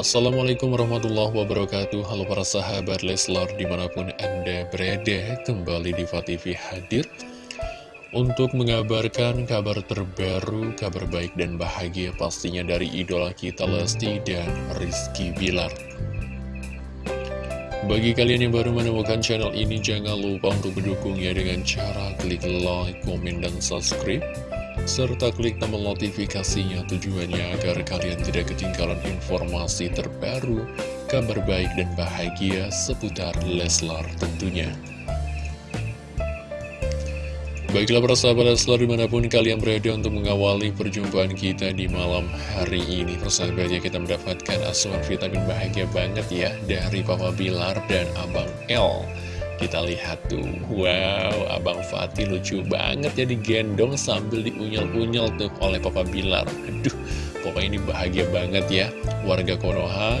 Assalamualaikum warahmatullahi wabarakatuh. Halo para sahabat Leslar di mana pun anda berada Kembali di TV hadir Untuk mengabarkan kabar terbaru Kabar baik dan bahagia pastinya dari idola kita Lesti dan Rizky Bilar. Bagi kalian yang baru menemukan channel ini, jangan lupa untuk mendukungnya dengan cara klik like, komen, dan subscribe serta klik tombol notifikasinya tujuannya agar kalian tidak ketinggalan informasi terbaru, kabar baik dan bahagia seputar Leslar tentunya. Baiklah para sahabat Leslar di mana pun kalian berada untuk mengawali perjumpaan kita di malam hari ini Persahabatnya kita mendapatkan asuhan vitamin bahagia banget ya dari Papa Bilar dan Abang L kita lihat tuh, wow, Abang Fatih lucu banget ya digendong sambil diunyel-unyel tuh oleh Papa Bilar. Aduh, pokoknya ini bahagia banget ya. Warga Konoha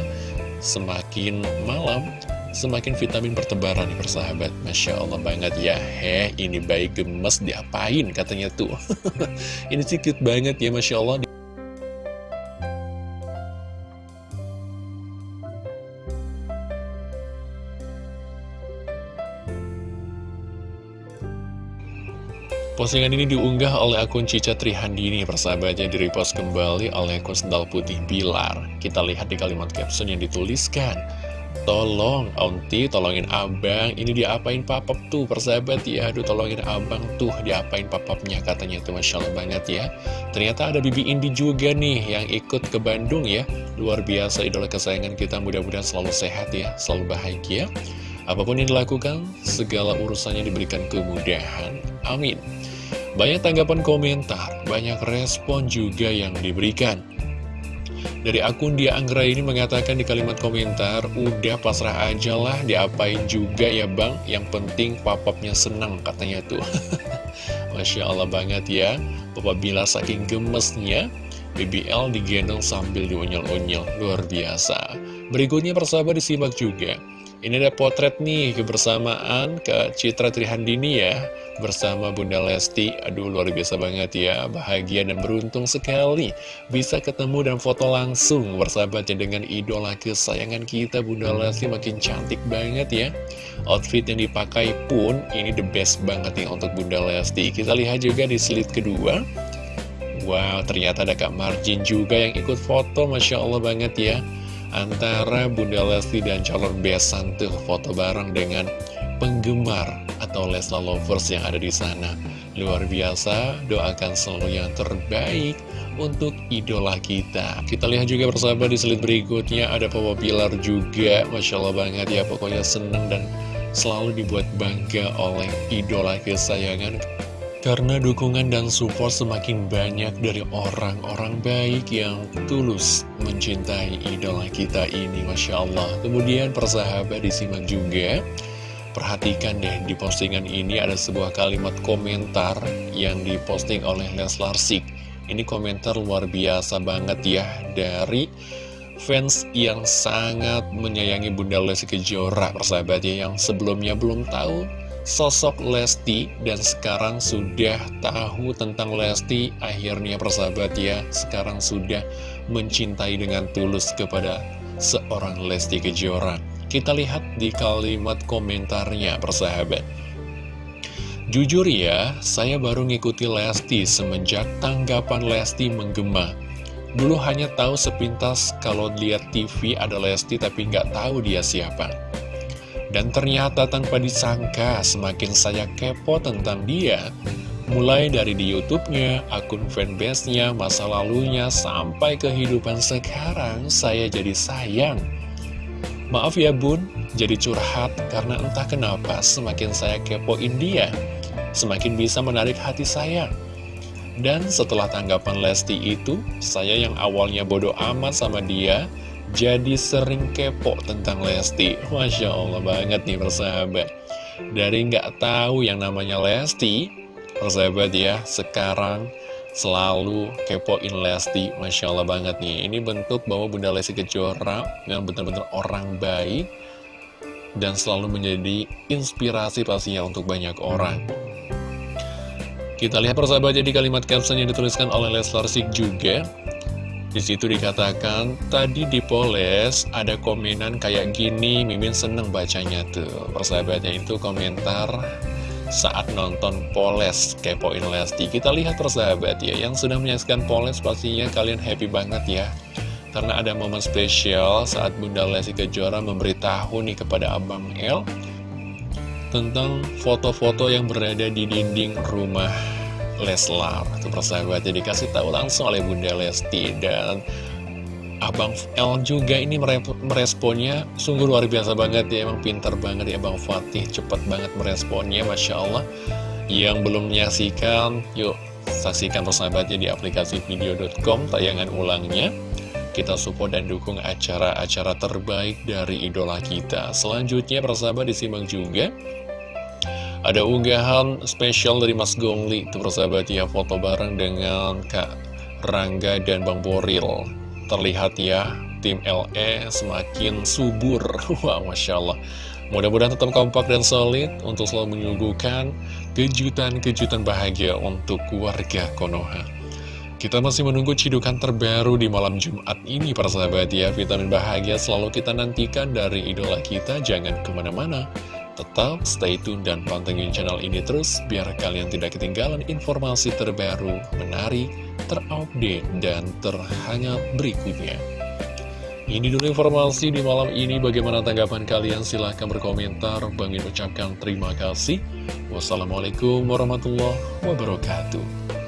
semakin malam, semakin vitamin pertebaran nih persahabat. Masya Allah banget ya. Heh, ini baik gemes diapain katanya tuh. ini cute banget ya, Masya Allah. Postingan ini diunggah oleh akun Cica Trihandini, persahabatnya direpost kembali oleh akun Sendal Putih Bilar. Kita lihat di kalimat caption yang dituliskan. Tolong, Onti, tolongin abang, ini diapain papap tuh, persahabat ya, aduh tolongin abang tuh, diapain papapnya, katanya tuh, Masya Allah banget ya. Ternyata ada Bibi Indi juga nih, yang ikut ke Bandung ya, luar biasa idola kesayangan kita, mudah-mudahan selalu sehat ya, selalu bahagia. Apa pun yang dilakukan, segala urusannya diberikan kemudahan. Amin. Banyak tanggapan komentar, banyak respon juga yang diberikan. Dari akun Dia Anggra ini mengatakan di kalimat komentar, Udah pasrah aja lah, diapain juga ya bang, yang penting papapnya senang katanya tuh. Masya Allah banget ya, Papa Bila saking gemesnya, BBL digendong sambil diunyel-unyel, luar biasa. Berikutnya persahabat disimak juga. Ini ada potret nih kebersamaan ke Citra Trihandini ya Bersama Bunda Lesti. Aduh luar biasa banget ya Bahagia dan beruntung sekali Bisa ketemu dan foto langsung Bersahabatnya dengan idola kesayangan kita Bunda Lesti. Makin cantik banget ya. Outfit yang dipakai pun Ini the best banget nih untuk Bunda Lesti. Kita lihat juga di slide kedua. Wow ternyata ada Kak Marjin juga yang ikut foto Masya Allah banget ya antara Bunda Lesti dan calon besan tuh foto bareng dengan penggemar atau Lesla Lovers yang ada di sana. Luar biasa, doakan selalu yang terbaik untuk idola kita. Kita lihat juga bersama di slide berikutnya ada Papa Pilar juga, Masya Allah banget ya, pokoknya seneng dan selalu dibuat bangga oleh idola kesayangan karena dukungan dan support semakin banyak dari orang-orang baik yang tulus mencintai idola kita ini, Masya Allah. Kemudian persahabat disimak juga, perhatikan deh di postingan ini ada sebuah kalimat komentar yang diposting oleh Leslar Sik. Ini komentar luar biasa banget ya dari fans yang sangat menyayangi Bunda Lesti Kejora, persahabat ya, yang sebelumnya belum tahu sosok Lesti dan sekarang sudah tahu tentang Lesti akhirnya persahabat ya sekarang sudah mencintai dengan tulus kepada seorang Lesti Kejora kita lihat di kalimat komentarnya persahabat Jujur ya, saya baru ngikuti Lesti semenjak tanggapan Lesti menggema. Dulu hanya tahu sepintas kalau lihat TV ada Lesti tapi nggak tahu dia siapa. Dan ternyata tanpa disangka semakin saya kepo tentang dia. Mulai dari di Youtube-nya, akun fanbase-nya, masa lalunya, sampai kehidupan sekarang saya jadi sayang. Maaf ya bun, jadi curhat karena entah kenapa semakin saya kepoin dia. Semakin bisa menarik hati saya. Dan setelah tanggapan Lesti itu, saya yang awalnya bodoh amat sama dia, jadi sering kepo tentang Lesti. Masya Allah banget nih persahabat. Dari nggak tahu yang namanya Lesti Persahabat ya sekarang selalu kepoin Lesti. Masya Allah banget nih. Ini bentuk bahwa Bunda Lesti Kejora yang benar-benar orang baik Dan selalu menjadi inspirasi pastinya untuk banyak orang. Kita lihat persahabatnya di kalimat caption yang dituliskan oleh Leslar Sik juga Di situ dikatakan, tadi dipoles ada komenan kayak gini, Mimin seneng bacanya tuh. Persahabatnya itu komentar saat nonton Poles kepoin Lesti. Kita lihat persahabat ya, yang sudah menyaksikan Poles pastinya kalian happy banget ya. Karena ada momen spesial saat Bunda Lesti Kejora memberitahu nih kepada Abang El tentang foto-foto yang berada di dinding rumah Leslar. Itu persahabatnya dikasih tahu langsung oleh Bunda Lesti Dan Abang L juga ini meresponnya sungguh luar biasa banget ya Emang pintar banget ya Abang Fatih Cepat banget meresponnya Masya Allah. Yang belum menyaksikan Yuk saksikan persahabatnya di aplikasi video.com Tayangan ulangnya. Kita support dan dukung acara-acara terbaik dari idola kita. Selanjutnya persahabat disimak juga ada unggahan spesial dari Mas Gongli Itu persahabat ya foto bareng dengan Kak Rangga dan Bang Boril Terlihat ya tim LE semakin subur Wah Masya Allah Mudah-mudahan tetap kompak dan solid untuk selalu menyuguhkan kejutan-kejutan bahagia untuk keluarga Konoha. Kita masih menunggu cidukan terbaru di malam Jumat ini para sahabat ya. Vitamin bahagia selalu kita nantikan dari idola kita. Jangan ke mana-mana. Tetap stay tune dan pantengin channel ini terus biar kalian tidak ketinggalan informasi terbaru, menarik, terupdate, dan terhangat berikutnya. Ini dulu informasi di malam ini. Bagaimana tanggapan kalian? Silahkan berkomentar. Bangin ucapkan terima kasih. Wassalamualaikum warahmatullahi wabarakatuh.